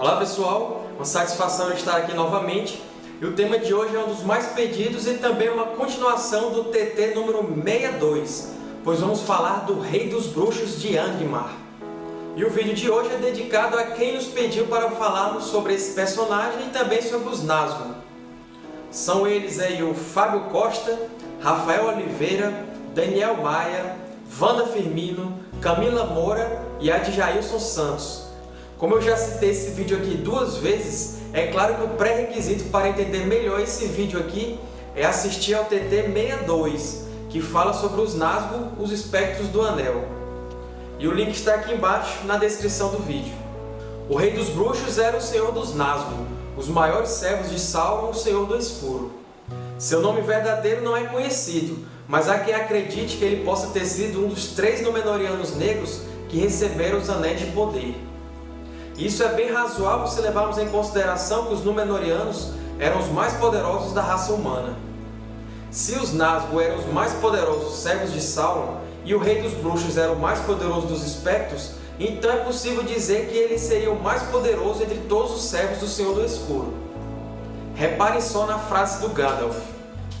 Olá pessoal, uma satisfação estar aqui novamente e o tema de hoje é um dos mais pedidos e também uma continuação do TT número 62, pois vamos falar do Rei dos Bruxos de Angmar. E o vídeo de hoje é dedicado a quem nos pediu para falarmos sobre esse personagem e também sobre os Nazgûl. São eles aí o Fábio Costa, Rafael Oliveira, Daniel Maia, Wanda Firmino, Camila Moura e Adjailson Santos. Como eu já citei esse vídeo aqui duas vezes, é claro que o pré-requisito para entender melhor esse vídeo aqui é assistir ao TT 62, que fala sobre os Nazgûl, os espectros do Anel. E o link está aqui embaixo na descrição do vídeo. O Rei dos Bruxos era o Senhor dos Nazgûl, os maiores servos de Sauron, o Senhor do Escuro. Seu nome verdadeiro não é conhecido, mas há quem acredite que ele possa ter sido um dos três Númenóreanos negros que receberam os Anéis de Poder. Isso é bem razoável se levarmos em consideração que os Númenóreanos eram os mais poderosos da raça humana. Se os Nazgûl eram os mais poderosos servos de Sauron e o Rei dos Bruxos era o mais poderoso dos Espectros, então é possível dizer que ele seria o mais poderoso entre todos os servos do Senhor do Escuro. Reparem só na frase do Gandalf.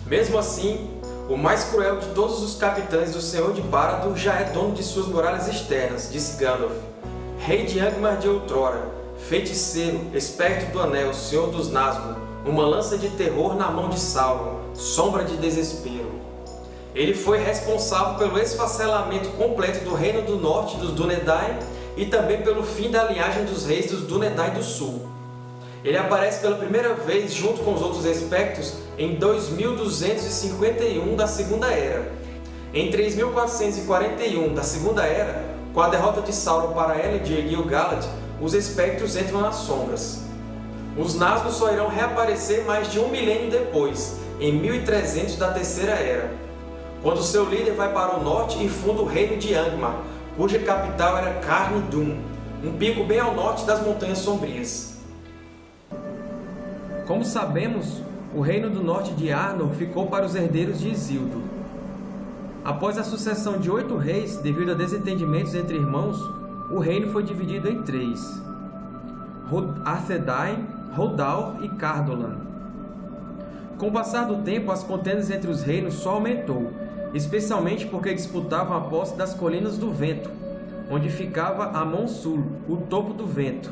Mesmo assim, o mais cruel de todos os capitães do Senhor de Barad já é dono de suas muralhas externas, disse Gandalf. Rei de Angmar de outrora, feiticeiro, espectro do anel, senhor dos Nazgûl, uma lança de terror na mão de Sauron, sombra de desespero. Ele foi responsável pelo esfacelamento completo do Reino do Norte dos Dúnedain e também pelo fim da linhagem dos reis dos Dúnedain do Sul. Ele aparece pela primeira vez junto com os outros espectros em 2251 da Segunda Era. Em 3441 da Segunda Era, com a derrota de Sauron para Elendil e Gil-galad, os espectros entram nas sombras. Os Nazgûl só irão reaparecer mais de um milênio depois, em 1300 da Terceira Era, quando seu líder vai para o norte e funda o Reino de Angmar, cuja capital era Carn-dûm, um pico bem ao norte das Montanhas Sombrias. Como sabemos, o Reino do Norte de Arnor ficou para os herdeiros de Isildur, Após a sucessão de oito reis, devido a desentendimentos entre irmãos, o reino foi dividido em três. Arthedain, Rodal e Cardolan. Com o passar do tempo, as contendas entre os reinos só aumentou, especialmente porque disputavam a posse das Colinas do Vento, onde ficava Amon Sul, o topo do vento.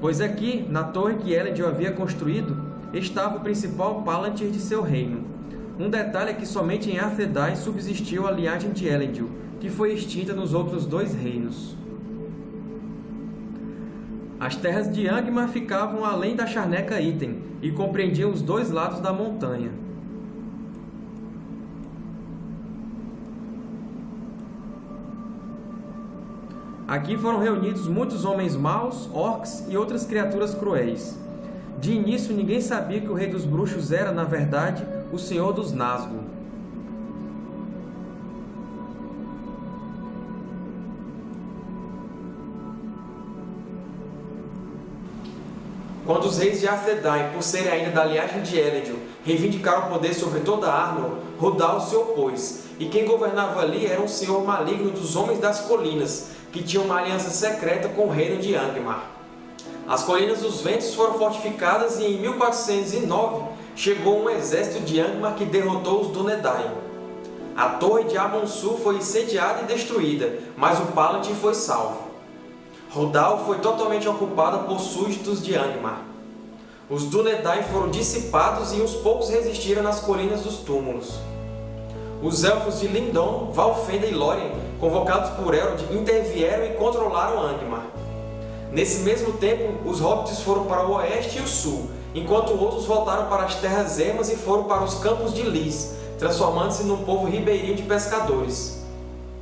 Pois aqui, na torre que Elendil havia construído, estava o principal Palantir de seu reino, um detalhe é que somente em Arthedain subsistiu a linhagem de Elendil, que foi extinta nos outros dois reinos. As terras de Angmar ficavam além da charneca Item e compreendiam os dois lados da montanha. Aqui foram reunidos muitos homens maus, orcs e outras criaturas cruéis. De início, ninguém sabia que o Rei dos Bruxos era, na verdade, o Senhor dos Nazgûl. Quando os reis de Arthedain, por serem ainda da linhagem de Elendil, reivindicaram o poder sobre toda Arnor, Rudal se opôs, e quem governava ali era um senhor maligno dos Homens das Colinas, que tinha uma aliança secreta com o reino de Angmar. As Colinas dos Ventos foram fortificadas e em 1409 chegou um exército de Angmar que derrotou os Dúnedain. A torre de Amon-Su foi incendiada e destruída, mas o Palantir foi salvo. Rodal foi totalmente ocupada por súditos de Angmar. Os Dúnedain foram dissipados e uns poucos resistiram nas Colinas dos Túmulos. Os Elfos de Lindon, Valfenda e Lórien, convocados por Elrond, intervieram e controlaram Angmar. Nesse mesmo tempo, os Hobbits foram para o oeste e o sul, enquanto outros voltaram para as terras ermas e foram para os campos de Lys, transformando-se num povo ribeirinho de pescadores.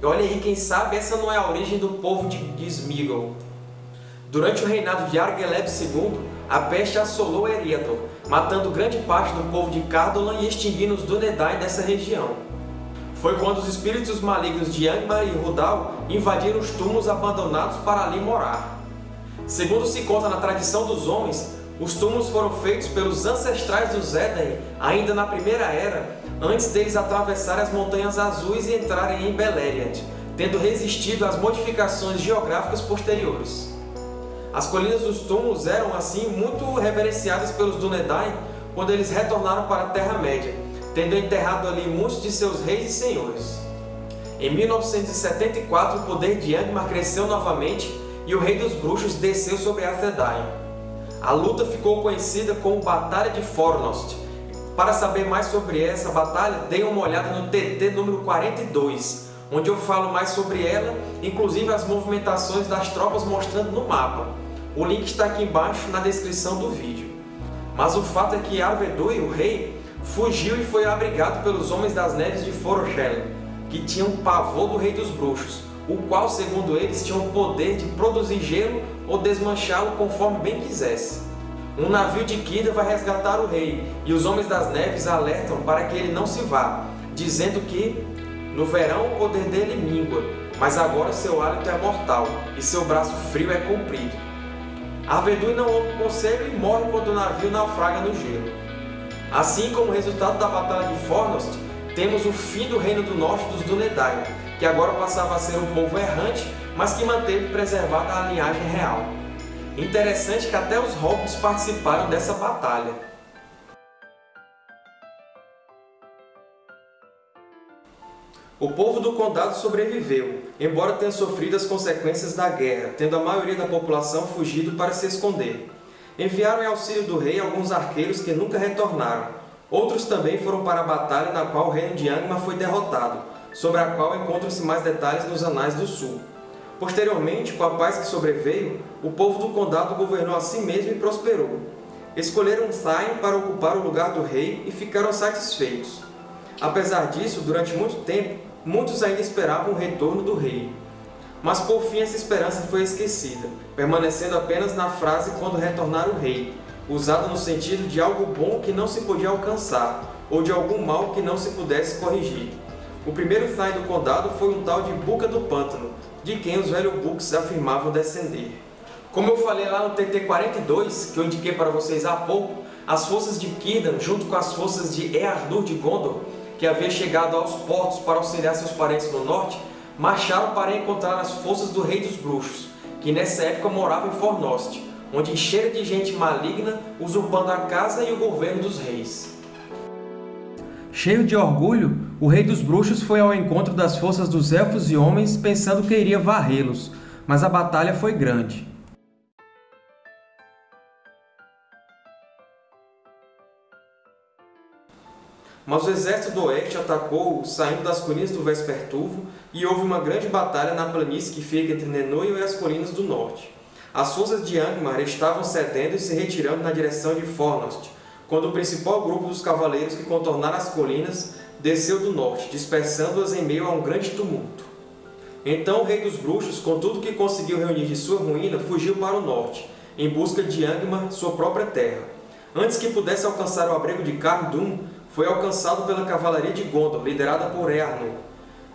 E olha aí, quem sabe essa não é a origem do povo de, de Sméagol. Durante o reinado de Argeleb II, a peste assolou Eriador, matando grande parte do povo de Cardolan e extinguindo os Dúnedain dessa região. Foi quando os espíritos malignos de Angmar e Rudal invadiram os túmulos abandonados para ali morar. Segundo se conta na tradição dos homens, os túmulos foram feitos pelos ancestrais dos Éden ainda na Primeira Era, antes deles atravessarem as Montanhas Azuis e entrarem em Beleriand, tendo resistido às modificações geográficas posteriores. As Colinas dos Túmulos eram, assim, muito reverenciadas pelos Dúnedain quando eles retornaram para a Terra-média, tendo enterrado ali muitos de seus reis e senhores. Em 1974, o poder de Angmar cresceu novamente e o Rei dos Bruxos desceu sobre Arthedain. A luta ficou conhecida como Batalha de Fornost. Para saber mais sobre essa batalha, dê uma olhada no TT número 42, onde eu falo mais sobre ela, inclusive as movimentações das tropas mostrando no mapa. O link está aqui embaixo na descrição do vídeo. Mas o fato é que Arvedui, o rei, fugiu e foi abrigado pelos Homens das Neves de Foroshel, que tinham pavor do Rei dos Bruxos, o qual, segundo eles, tinha o poder de produzir gelo ou desmanchá-lo conforme bem quisesse. Um navio de Kida vai resgatar o rei, e os Homens das Neves alertam para que ele não se vá, dizendo que, no verão, o poder dele mingua, mas agora seu hálito é mortal, e seu braço frio é comprido. Arvedui não ouve o conselho e morre quando o navio naufraga no gelo. Assim como resultado da Batalha de Fornost, temos o fim do Reino do Norte dos Dúnedain, que agora passava a ser um povo errante, mas que manteve preservada a linhagem real. Interessante que até os hobbits participaram dessa batalha. O povo do condado sobreviveu, embora tenha sofrido as consequências da guerra, tendo a maioria da população fugido para se esconder. Enviaram em auxílio do rei alguns arqueiros que nunca retornaram, Outros também foram para a batalha na qual o reino de Angmar foi derrotado, sobre a qual encontram-se mais detalhes nos Anais do Sul. Posteriormente, com a paz que sobreveio, o povo do condado governou a si mesmo e prosperou. Escolheram Thain para ocupar o lugar do rei e ficaram satisfeitos. Apesar disso, durante muito tempo, muitos ainda esperavam o retorno do rei. Mas por fim essa esperança foi esquecida, permanecendo apenas na frase quando retornar o rei, usada no sentido de algo bom que não se podia alcançar, ou de algum mal que não se pudesse corrigir. O primeiro Thain do condado foi um tal de Buca do Pântano, de quem os velhos Books afirmavam descender. Como eu falei lá no TT-42, que eu indiquei para vocês há pouco, as forças de Círdan, junto com as forças de Eardur de Gondor, que havia chegado aos portos para auxiliar seus parentes no norte, marcharam para encontrar as forças do Rei dos Bruxos, que nessa época morava em Fornost, onde encheram de gente maligna, usurpando a casa e o governo dos reis. Cheio de orgulho, o Rei dos Bruxos foi ao encontro das forças dos Elfos e Homens, pensando que iria varrê-los, mas a batalha foi grande. Mas o exército do Oeste atacou saindo das colinas do Vespertuvo e houve uma grande batalha na planície que fica entre Nenoil e as colinas do Norte. As forças de Angmar estavam cedendo e se retirando na direção de Fornost, quando o principal grupo dos cavaleiros que contornaram as colinas desceu do norte, dispersando-as em meio a um grande tumulto. Então o rei dos bruxos, com tudo que conseguiu reunir de sua ruína, fugiu para o norte, em busca de Angmar, sua própria terra. Antes que pudesse alcançar o abrigo de Carn foi alcançado pela cavalaria de Gondor, liderada por Eärnur.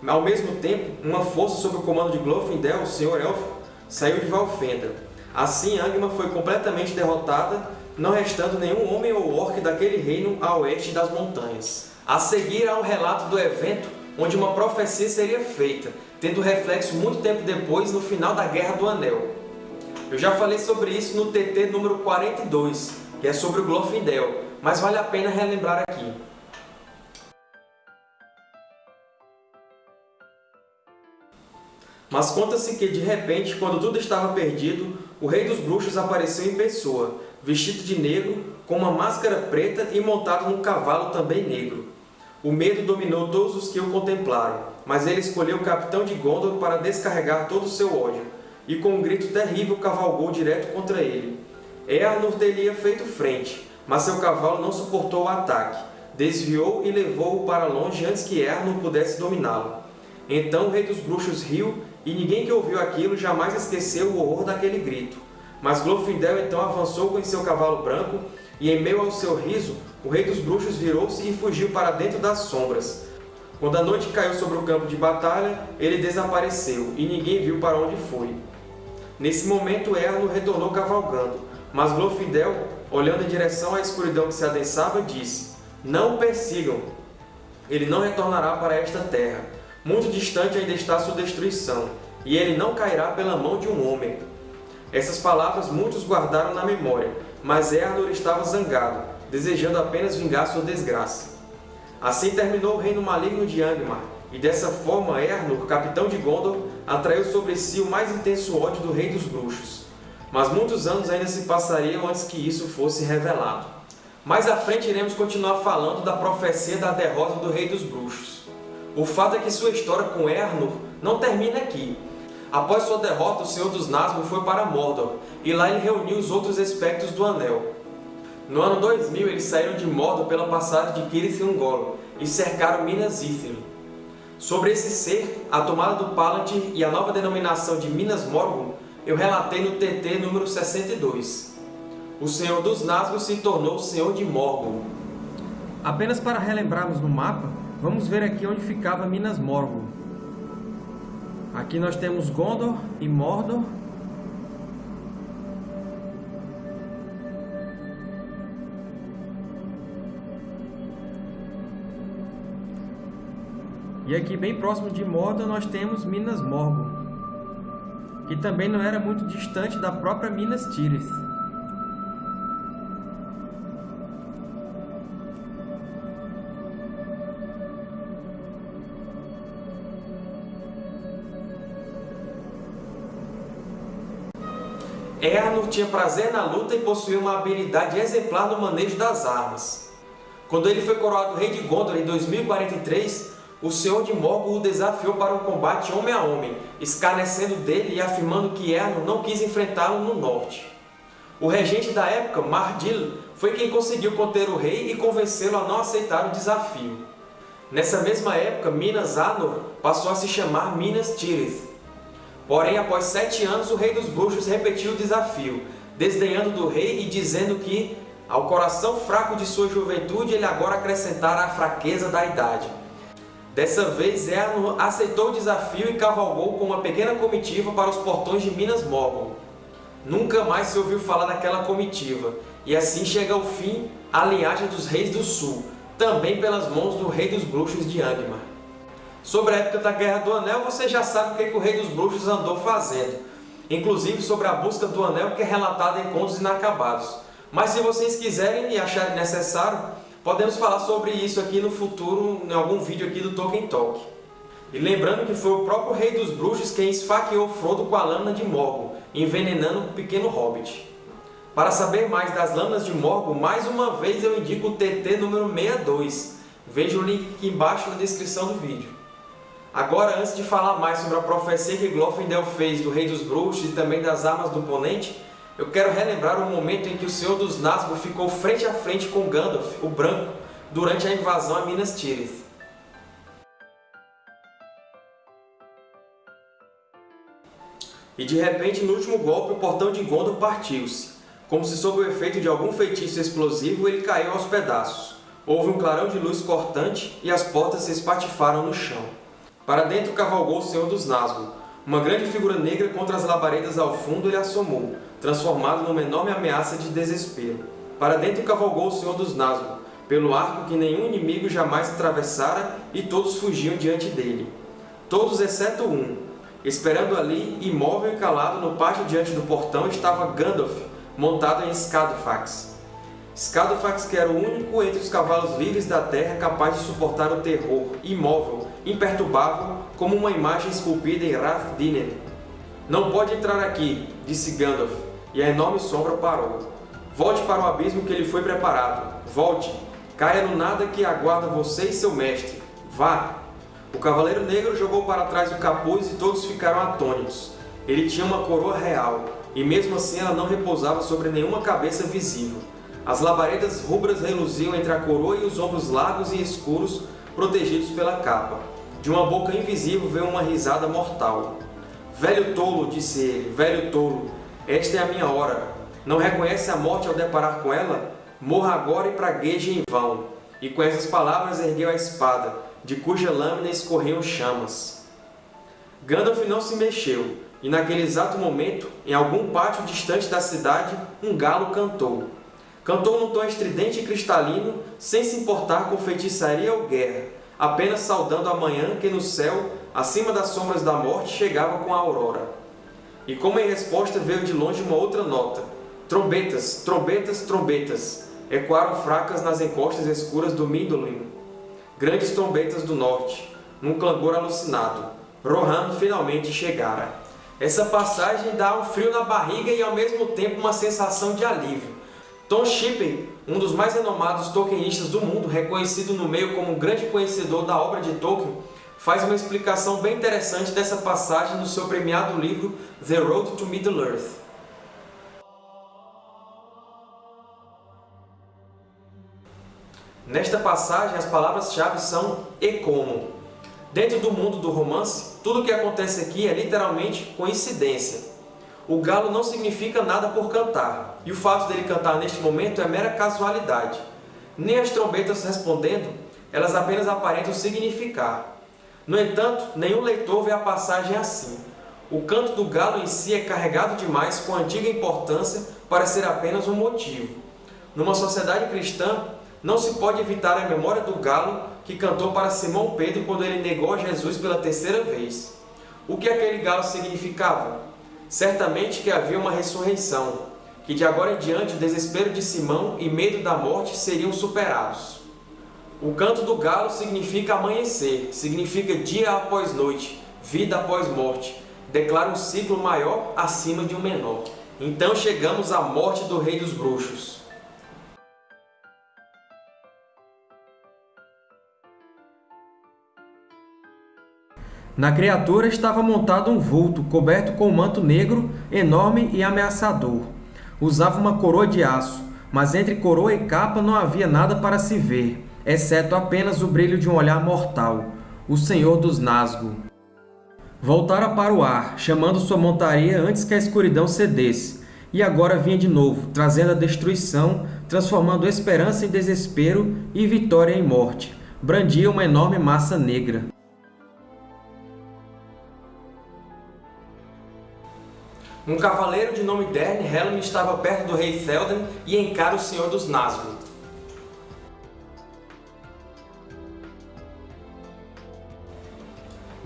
Ao mesmo tempo, uma força sob o comando de Glorfindel, o Senhor Élfico, saiu de Valfenda, Assim, Angmar foi completamente derrotada, não restando nenhum homem ou orc daquele reino a oeste das montanhas. A seguir há um relato do evento onde uma profecia seria feita, tendo reflexo muito tempo depois no final da Guerra do Anel. Eu já falei sobre isso no TT número 42, que é sobre o Glorfindel, mas vale a pena relembrar aqui. Mas conta-se que, de repente, quando tudo estava perdido, o Rei dos Bruxos apareceu em pessoa, vestido de negro, com uma máscara preta e montado num cavalo também negro. O medo dominou todos os que o contemplaram, mas ele escolheu o capitão de Gondor para descarregar todo o seu ódio, e com um grito terrível cavalgou direto contra ele. Earnur teria feito frente, mas seu cavalo não suportou o ataque, desviou e levou-o para longe antes que Earnur pudesse dominá-lo. Então o Rei dos Bruxos riu e ninguém que ouviu aquilo jamais esqueceu o horror daquele grito. Mas Glorfindel então avançou com seu cavalo branco, e em meio ao seu riso, o rei dos bruxos virou-se e fugiu para dentro das sombras. Quando a noite caiu sobre o campo de batalha, ele desapareceu, e ninguém viu para onde foi. Nesse momento, Erno retornou cavalgando, mas Glorfindel, olhando em direção à escuridão que se adensava, disse, Não o persigam! Ele não retornará para esta terra muito distante ainda está sua destruição, e ele não cairá pela mão de um homem. Essas palavras muitos guardaram na memória, mas Earnor estava zangado, desejando apenas vingar sua desgraça. Assim terminou o reino maligno de Angmar, e dessa forma Earnor, capitão de Gondor, atraiu sobre si o mais intenso ódio do Rei dos Bruxos. Mas muitos anos ainda se passariam antes que isso fosse revelado. Mais à frente iremos continuar falando da profecia da derrota do Rei dos Bruxos. O fato é que sua história com Earnor não termina aqui, Após sua derrota, o Senhor dos Nazgûl foi para Mordor, e lá ele reuniu os outros espectros do Anel. No ano 2000, eles saíram de Mordor pela passagem de Cirith Ungol e cercaram Minas Ithil. Sobre esse ser, a tomada do Palantir e a nova denominação de Minas Morgul, eu relatei no TT número 62. O Senhor dos Nazgûl se tornou o Senhor de Morgul. Apenas para relembrarmos no mapa, vamos ver aqui onde ficava Minas Morgul. Aqui nós temos Gondor e Mordor. E aqui bem próximo de Mordor nós temos Minas Morgul, que também não era muito distante da própria Minas Tirith. Tinha prazer na luta e possuía uma habilidade exemplar no manejo das armas. Quando ele foi coroado rei de Gondor em 2043, o Senhor de Morgul o desafiou para um combate homem a homem, escarnecendo dele e afirmando que Earnor não quis enfrentá-lo no norte. O regente da época, Mardil, foi quem conseguiu conter o rei e convencê-lo a não aceitar o desafio. Nessa mesma época, Minas Anor passou a se chamar Minas Tirith, Porém, após sete anos, o rei dos bruxos repetiu o desafio, desdenhando do rei e dizendo que, ao coração fraco de sua juventude, ele agora acrescentara a fraqueza da idade. Dessa vez, Earnor aceitou o desafio e cavalgou com uma pequena comitiva para os portões de Minas Morgul. Nunca mais se ouviu falar daquela comitiva, e assim chega ao fim a linhagem dos Reis do Sul, também pelas mãos do Rei dos Bruxos de Angmar. Sobre a época da Guerra do Anel, você já sabe o que, que o Rei dos Bruxos andou fazendo. Inclusive sobre a busca do Anel, que é relatada em Contos Inacabados. Mas se vocês quiserem e acharem necessário, podemos falar sobre isso aqui no futuro, em algum vídeo aqui do Tolkien Talk. E lembrando que foi o próprio Rei dos Bruxos quem esfaqueou Frodo com a lâmina de Morgul, envenenando o pequeno Hobbit. Para saber mais das lâminas de Morgul, mais uma vez eu indico o TT número 62. Veja o link aqui embaixo na descrição do vídeo. Agora, antes de falar mais sobre a profecia que Glorfindel fez do Rei dos Bruxos e também das armas do oponente, eu quero relembrar o momento em que o Senhor dos Nazgûl ficou frente a frente com Gandalf, o Branco, durante a invasão a Minas Tirith. E de repente, no último golpe, o portão de Gondor partiu-se. Como se sob o efeito de algum feitiço explosivo, ele caiu aos pedaços. Houve um clarão de luz cortante e as portas se espatifaram no chão. Para dentro cavalgou o Senhor dos Nazgûl. Uma grande figura negra contra as labaredas ao fundo lhe assomou, transformado numa enorme ameaça de desespero. Para dentro cavalgou o Senhor dos Nazgûl, pelo arco que nenhum inimigo jamais atravessara e todos fugiam diante dele. Todos exceto um. Esperando ali, imóvel e calado no pátio diante do portão, estava Gandalf, montado em Scadofax. Scadofax que era o único entre os cavalos livres da terra capaz de suportar o terror, imóvel, imperturbável, como uma imagem esculpida em Rath Dinen. Não pode entrar aqui, disse Gandalf, e a enorme sombra parou. Volte para o abismo que lhe foi preparado. Volte. Caia no nada que aguarda você e seu mestre. Vá! O Cavaleiro Negro jogou para trás o capuz e todos ficaram atônitos. Ele tinha uma coroa real, e mesmo assim ela não repousava sobre nenhuma cabeça visível. As labaredas rubras reluziam entre a coroa e os ombros largos e escuros, protegidos pela capa. De uma boca invisível veio uma risada mortal. Velho tolo, disse ele, velho tolo, esta é a minha hora. Não reconhece a morte ao deparar com ela? Morra agora e pragueje em vão. E com essas palavras ergueu a espada, de cuja lâmina escorriam chamas. Gandalf não se mexeu, e naquele exato momento, em algum pátio distante da cidade, um galo cantou. Cantou num tom estridente e cristalino, sem se importar com feitiçaria ou guerra, apenas saudando a manhã que no céu, acima das sombras da morte, chegava com a aurora. e como em resposta veio de longe uma outra nota. Trombetas, trombetas, trombetas, ecoaram fracas nas encostas escuras do Mindolin. Grandes trombetas do norte, num clangor alucinado. Rohan finalmente chegara. Essa passagem dá um frio na barriga e, ao mesmo tempo, uma sensação de alívio. Tom Shippey, um dos mais renomados Tolkienistas do mundo, reconhecido no meio como um grande conhecedor da obra de Tolkien, faz uma explicação bem interessante dessa passagem no seu premiado livro The Road to Middle-earth. Nesta passagem, as palavras-chave são e como. Dentro do mundo do romance, tudo o que acontece aqui é literalmente coincidência. O galo não significa nada por cantar, e o fato dele cantar neste momento é mera casualidade. Nem as trombetas respondendo, elas apenas aparentam significar. No entanto, nenhum leitor vê a passagem assim. O canto do galo em si é carregado demais com antiga importância para ser apenas um motivo. Numa sociedade cristã, não se pode evitar a memória do galo que cantou para Simão Pedro quando ele negou a Jesus pela terceira vez. O que aquele galo significava? Certamente que havia uma ressurreição, que de agora em diante o desespero de Simão e medo da morte seriam superados. O canto do galo significa amanhecer, significa dia após noite, vida após morte, declara um ciclo maior acima de um menor. Então chegamos à morte do rei dos bruxos. Na criatura estava montado um vulto, coberto com um manto negro, enorme e ameaçador. Usava uma coroa de aço, mas entre coroa e capa não havia nada para se ver, exceto apenas o brilho de um olhar mortal, o Senhor dos Nazgûl. Voltara para o ar, chamando sua montaria antes que a escuridão cedesse, e agora vinha de novo, trazendo a destruição, transformando esperança em desespero e vitória em morte. Brandia uma enorme massa negra. Um cavaleiro de nome Dern Helm estava perto do rei Théoden e encara o Senhor dos Nazgûl.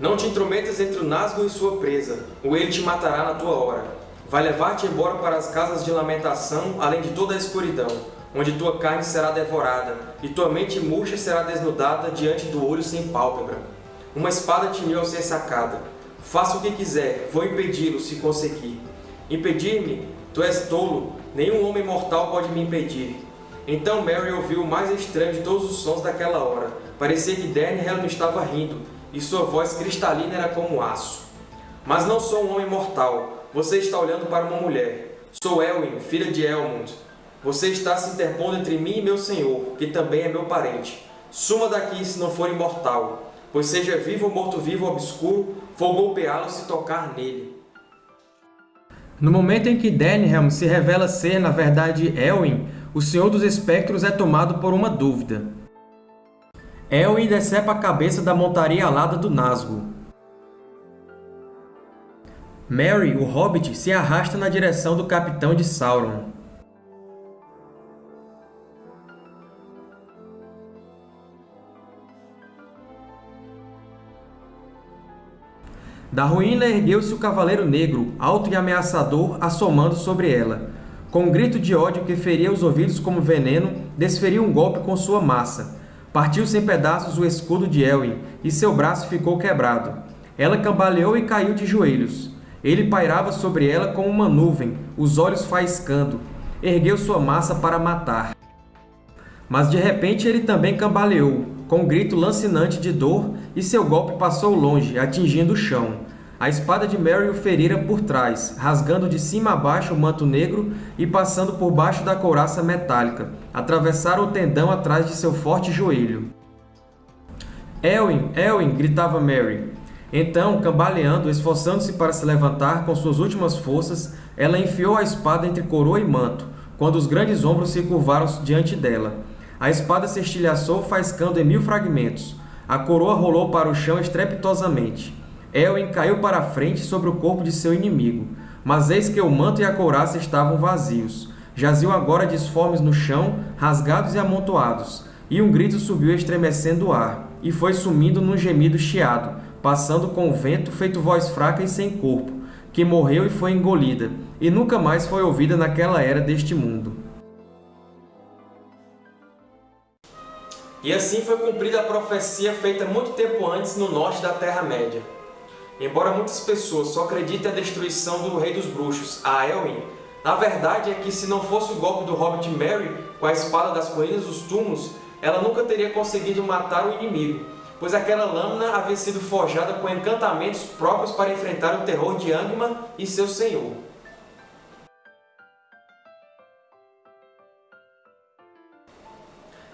Não te intrometas entre o Nazgûl e sua presa, ou ele te matará na tua hora. Vai levar-te embora para as casas de lamentação, além de toda a escuridão, onde tua carne será devorada, e tua mente murcha será desnudada diante do olho sem pálpebra. Uma espada tinhou ao ser sacada. Faça o que quiser, vou impedi-lo se conseguir. Impedir-me? Tu és tolo, nenhum homem mortal pode me impedir. Então Mary ouviu o mais estranho de todos os sons daquela hora. Parecia que Dernhelm estava rindo, e sua voz cristalina era como aço. Mas não sou um homem mortal. Você está olhando para uma mulher. Sou Elwin, filha de Elmund. Você está se interpondo entre mim e meu senhor, que também é meu parente. Suma daqui se não for imortal, pois seja vivo ou morto-vivo obscuro, vou golpeá-lo se tocar nele. No momento em que Denhelm se revela ser, na verdade, Elwin, o Senhor dos Espectros é tomado por uma dúvida. Elwin decepa a cabeça da montaria alada do Nazgûl. Merry, o Hobbit, se arrasta na direção do Capitão de Sauron. Da ruína ergueu-se o Cavaleiro Negro, alto e ameaçador, assomando sobre ela. Com um grito de ódio que feria os ouvidos como veneno, desferiu um golpe com sua massa. Partiu-se em pedaços o escudo de Elwin, e seu braço ficou quebrado. Ela cambaleou e caiu de joelhos. Ele pairava sobre ela como uma nuvem, os olhos faiscando. Ergueu sua massa para matar. Mas de repente ele também cambaleou, com um grito lancinante de dor, e seu golpe passou longe, atingindo o chão. A espada de Merry o ferira por trás, rasgando de cima a baixo o manto negro e passando por baixo da couraça metálica, atravessaram o tendão atrás de seu forte joelho. Elwin, Elwin! gritava Mary. Então, cambaleando, esforçando-se para se levantar com suas últimas forças, ela enfiou a espada entre coroa e manto, quando os grandes ombros se curvaram diante dela. A espada se estilhaçou, faiscando em mil fragmentos. A coroa rolou para o chão estrepitosamente. Elwin caiu para a frente sobre o corpo de seu inimigo, mas eis que o manto e a couraça estavam vazios. Jaziam agora disformes no chão, rasgados e amontoados, e um grito subiu estremecendo o ar, e foi sumindo num gemido chiado, passando com o vento feito voz fraca e sem corpo, que morreu e foi engolida, e nunca mais foi ouvida naquela era deste mundo. E assim foi cumprida a profecia feita muito tempo antes no norte da Terra-média. Embora muitas pessoas só acreditem na destruição do Rei dos Bruxos, a Elwin, na verdade é que se não fosse o golpe do Hobbit Merry com a espada das colinas dos túmulos, ela nunca teria conseguido matar o inimigo, pois aquela lâmina havia sido forjada com encantamentos próprios para enfrentar o terror de Angmar e seu senhor.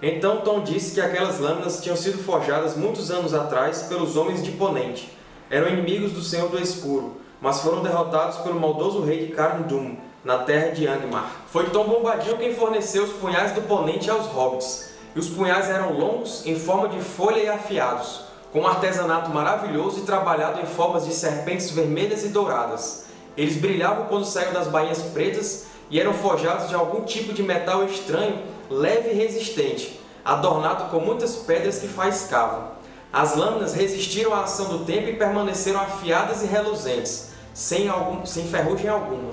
Então Tom disse que aquelas lâminas tinham sido forjadas muitos anos atrás pelos Homens de Ponente. Eram inimigos do Senhor do Escuro, mas foram derrotados pelo maldoso rei de Carn Dûm, na terra de Angmar. Foi Tom Bombadil quem forneceu os punhais do Ponente aos Hobbits, e os punhais eram longos, em forma de folha e afiados, com um artesanato maravilhoso e trabalhado em formas de serpentes vermelhas e douradas. Eles brilhavam quando saíam das bainhas pretas e eram forjados de algum tipo de metal estranho, leve e resistente, adornado com muitas pedras que faiscavam. As lâminas resistiram à ação do tempo e permaneceram afiadas e reluzentes, sem, algum, sem ferrugem alguma.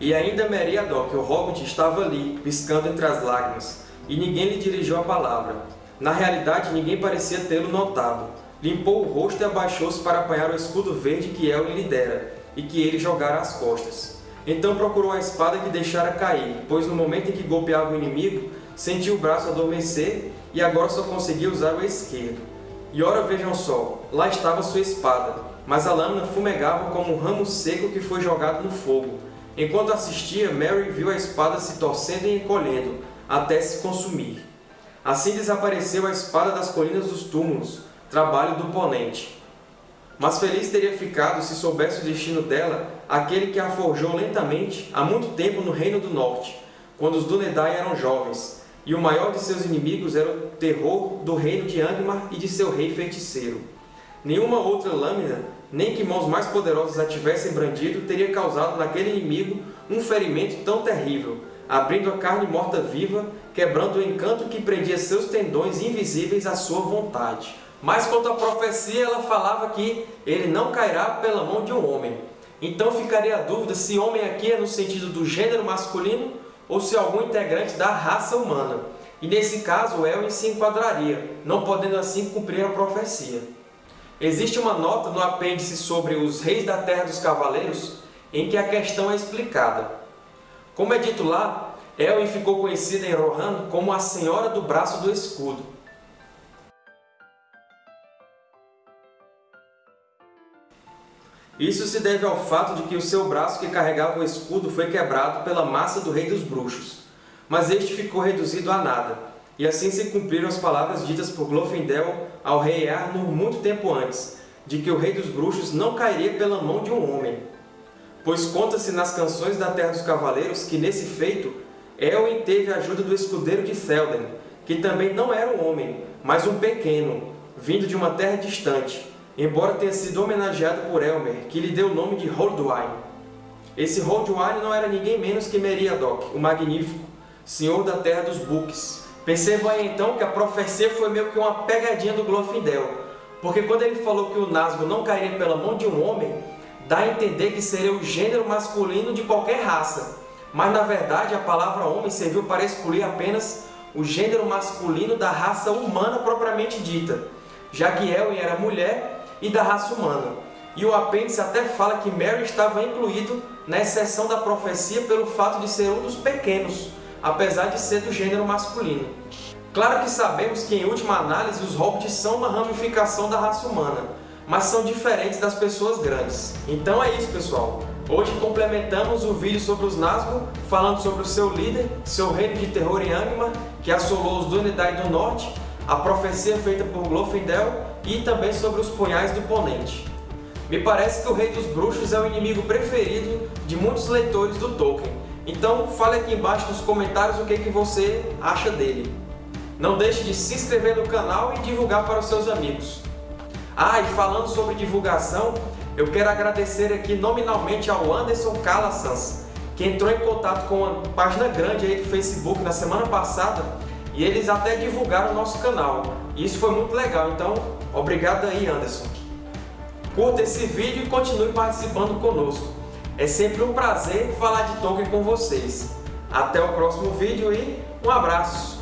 E ainda Meriadoc, o Hobbit, estava ali, piscando entre as lágrimas, e ninguém lhe dirigiu a palavra. Na realidade, ninguém parecia tê-lo notado. Limpou o rosto e abaixou-se para apanhar o escudo verde que Elwin lhe dera, e que ele jogara às costas. Então procurou a espada que deixara cair, pois no momento em que golpeava o inimigo, sentiu o braço adormecer e agora só conseguia usar o esquerdo. E ora vejam só, lá estava sua espada, mas a lâmina fumegava como um ramo seco que foi jogado no fogo, Enquanto assistia, Mary viu a espada se torcendo e encolhendo, até se consumir. Assim desapareceu a espada das colinas dos túmulos, trabalho do ponente. Mas feliz teria ficado se soubesse o destino dela aquele que a forjou lentamente há muito tempo no Reino do Norte, quando os Dúnedain eram jovens, e o maior de seus inimigos era o terror do reino de Angmar e de seu rei feiticeiro. Nenhuma outra lâmina nem que mãos mais poderosas a tivessem brandido, teria causado naquele inimigo um ferimento tão terrível, abrindo a carne morta viva, quebrando o encanto que prendia seus tendões invisíveis à sua vontade. Mas quanto à profecia, ela falava que ele não cairá pela mão de um homem. Então ficaria a dúvida se homem aqui é no sentido do gênero masculino ou se algum integrante da raça humana. E nesse caso, Elwin se enquadraria, não podendo assim cumprir a profecia. Existe uma nota no apêndice sobre os reis da Terra dos Cavaleiros em que a questão é explicada. Como é dito lá, Elwin ficou conhecida em Rohan como a Senhora do Braço do Escudo. Isso se deve ao fato de que o seu braço que carregava o escudo foi quebrado pela massa do Rei dos Bruxos, mas este ficou reduzido a nada, e assim se cumpriram as palavras ditas por Glorfindel ao rei Arnor muito tempo antes, de que o rei dos bruxos não cairia pela mão de um homem. Pois conta-se nas canções da Terra dos Cavaleiros que, nesse feito, Elwin teve a ajuda do escudeiro de Théoden, que também não era um homem, mas um pequeno, vindo de uma terra distante, embora tenha sido homenageado por Elmer, que lhe deu o nome de Holduin. Esse Holduin não era ninguém menos que Meriadoc, o Magnífico, senhor da Terra dos Books, Percebam aí então que a profecia foi meio que uma pegadinha do Glorfindel, porque quando ele falou que o Nazgûl não cairia pela mão de um homem, dá a entender que seria o gênero masculino de qualquer raça. Mas na verdade a palavra homem serviu para excluir apenas o gênero masculino da raça humana propriamente dita, já que Elwin era mulher e da raça humana. E o apêndice até fala que Mary estava incluído na exceção da profecia pelo fato de ser um dos pequenos, apesar de ser do gênero masculino. Claro que sabemos que, em última análise, os hobbits são uma ramificação da raça humana, mas são diferentes das pessoas grandes. Então é isso, pessoal. Hoje complementamos o vídeo sobre os Nazgûl, falando sobre o seu líder, seu reino de terror em Angmar, que assolou os Dúnedain do Norte, a profecia feita por Glorfindel e também sobre os punhais do Ponente. Me parece que o Rei dos Bruxos é o inimigo preferido de muitos leitores do Tolkien, então fale aqui embaixo nos comentários o que, que você acha dele. Não deixe de se inscrever no canal e divulgar para os seus amigos. Ah, e falando sobre divulgação, eu quero agradecer aqui nominalmente ao Anderson Calassans, que entrou em contato com uma página grande aí do Facebook na semana passada e eles até divulgaram o nosso canal. E isso foi muito legal, então obrigado aí Anderson. Curta esse vídeo e continue participando conosco. É sempre um prazer falar de Tolkien com vocês. Até o próximo vídeo e um abraço!